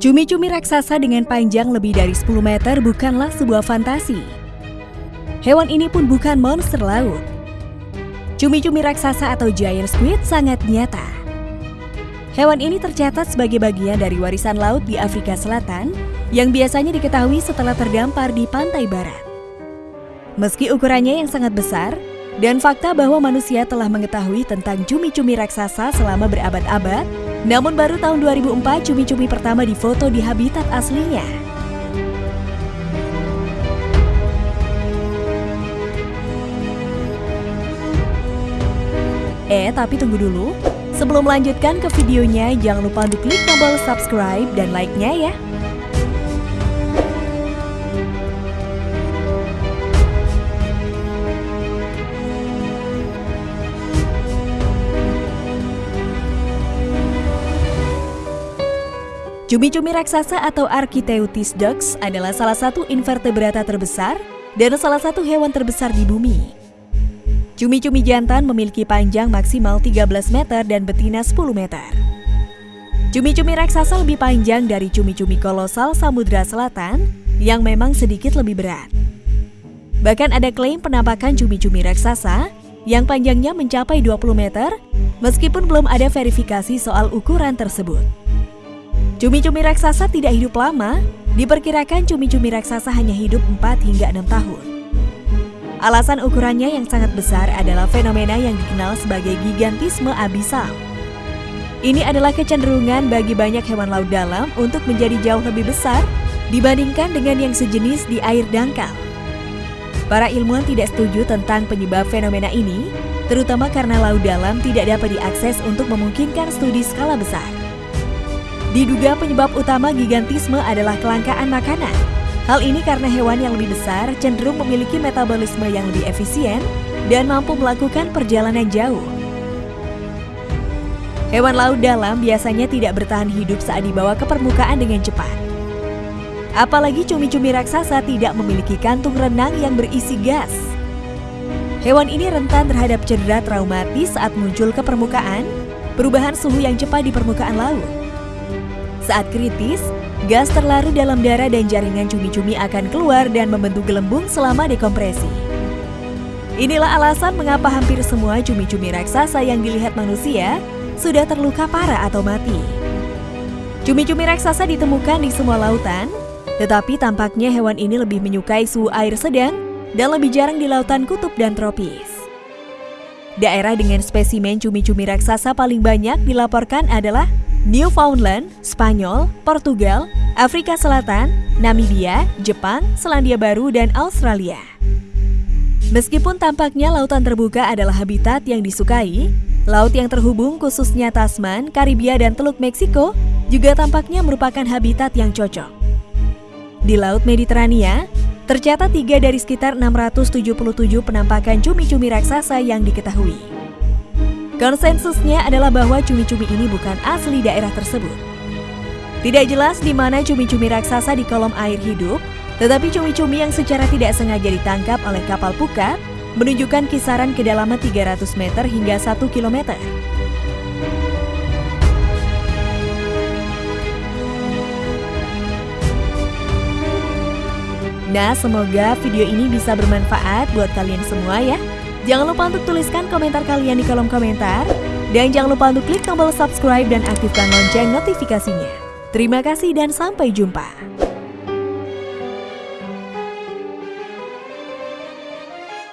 Cumi-cumi raksasa dengan panjang lebih dari 10 meter bukanlah sebuah fantasi. Hewan ini pun bukan monster laut. Cumi-cumi raksasa atau giant squid sangat nyata. Hewan ini tercatat sebagai bagian dari warisan laut di Afrika Selatan yang biasanya diketahui setelah terdampar di pantai barat. Meski ukurannya yang sangat besar, dan fakta bahwa manusia telah mengetahui tentang cumi-cumi raksasa selama berabad-abad, namun baru tahun 2004 cumi-cumi pertama difoto di habitat aslinya. Eh, tapi tunggu dulu. Sebelum melanjutkan ke videonya, jangan lupa untuk klik tombol subscribe dan like-nya ya. Cumi-cumi raksasa atau Architeuthis ducks adalah salah satu invertebrata terbesar dan salah satu hewan terbesar di bumi. Cumi-cumi jantan memiliki panjang maksimal 13 meter dan betina 10 meter. Cumi-cumi raksasa lebih panjang dari cumi-cumi kolosal Samudra Selatan yang memang sedikit lebih berat. Bahkan ada klaim penampakan cumi-cumi raksasa yang panjangnya mencapai 20 meter meskipun belum ada verifikasi soal ukuran tersebut. Cumi-cumi raksasa tidak hidup lama, diperkirakan cumi-cumi raksasa hanya hidup 4 hingga 6 tahun. Alasan ukurannya yang sangat besar adalah fenomena yang dikenal sebagai gigantisme abisal. Ini adalah kecenderungan bagi banyak hewan laut dalam untuk menjadi jauh lebih besar dibandingkan dengan yang sejenis di air dangkal. Para ilmuwan tidak setuju tentang penyebab fenomena ini, terutama karena laut dalam tidak dapat diakses untuk memungkinkan studi skala besar. Diduga penyebab utama gigantisme adalah kelangkaan makanan. Hal ini karena hewan yang lebih besar cenderung memiliki metabolisme yang lebih efisien dan mampu melakukan perjalanan jauh. Hewan laut dalam biasanya tidak bertahan hidup saat dibawa ke permukaan dengan cepat. Apalagi cumi-cumi raksasa tidak memiliki kantung renang yang berisi gas. Hewan ini rentan terhadap cedera traumatis saat muncul ke permukaan, perubahan suhu yang cepat di permukaan laut, saat kritis, gas terlarut dalam darah dan jaringan cumi-cumi akan keluar dan membentuk gelembung selama dekompresi. Inilah alasan mengapa hampir semua cumi-cumi raksasa yang dilihat manusia sudah terluka parah atau mati. Cumi-cumi raksasa ditemukan di semua lautan, tetapi tampaknya hewan ini lebih menyukai suhu air sedang dan lebih jarang di lautan kutub dan tropis. Daerah dengan spesimen cumi-cumi raksasa paling banyak dilaporkan adalah Newfoundland, Spanyol, Portugal, Afrika Selatan, Namibia, Jepang, Selandia Baru, dan Australia. Meskipun tampaknya lautan terbuka adalah habitat yang disukai, laut yang terhubung khususnya Tasman, Karibia, dan Teluk Meksiko juga tampaknya merupakan habitat yang cocok. Di Laut Mediterania, tercatat tiga dari sekitar 677 penampakan cumi-cumi raksasa yang diketahui. Konsensusnya adalah bahwa cumi-cumi ini bukan asli daerah tersebut. Tidak jelas di mana cumi-cumi raksasa di kolom air hidup, tetapi cumi-cumi yang secara tidak sengaja ditangkap oleh kapal pukat menunjukkan kisaran kedalaman 300 meter hingga 1 km. Nah, semoga video ini bisa bermanfaat buat kalian semua ya. Jangan lupa untuk tuliskan komentar kalian di kolom komentar. Dan jangan lupa untuk klik tombol subscribe dan aktifkan lonceng notifikasinya. Terima kasih dan sampai jumpa.